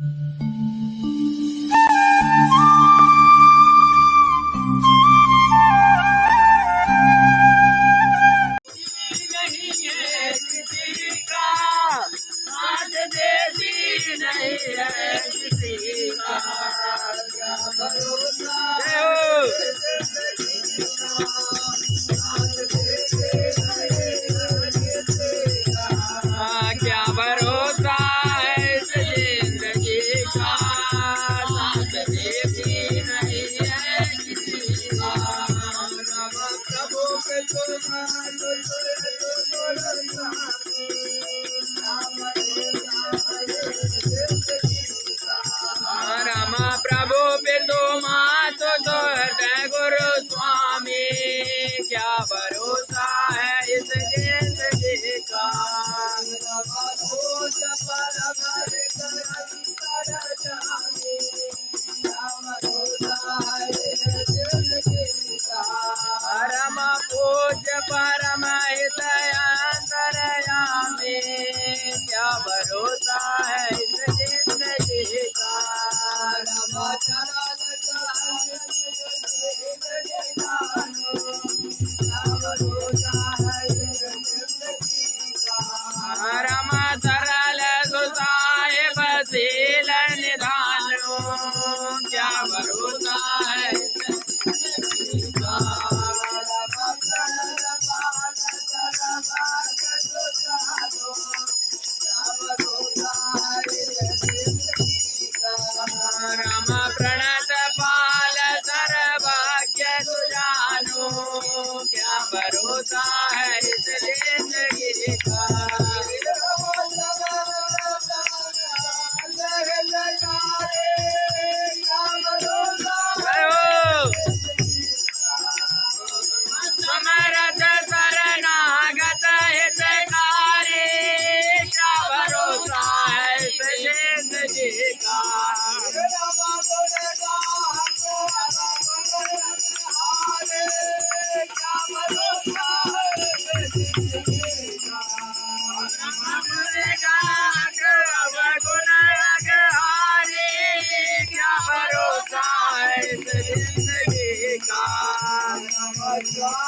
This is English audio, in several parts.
नहीं Thank you. भरोसा राम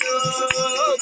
में